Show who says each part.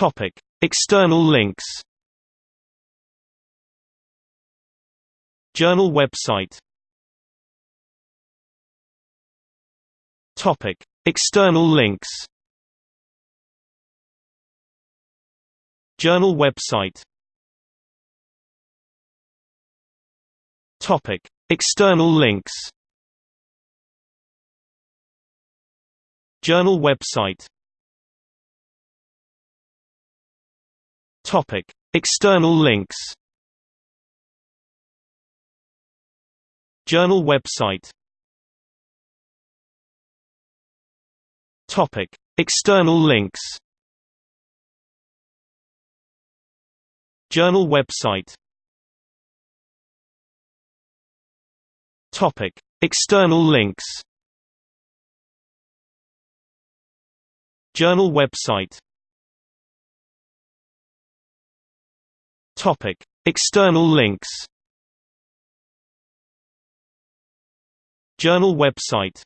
Speaker 1: Topic: External links. Journal website. Topic: External links. Journal website. Topic: External links. Journal website. Topic: External links. Journal website. Topic: External links. Journal website. Topic: External links. Journal website. Topic: External links. Journal website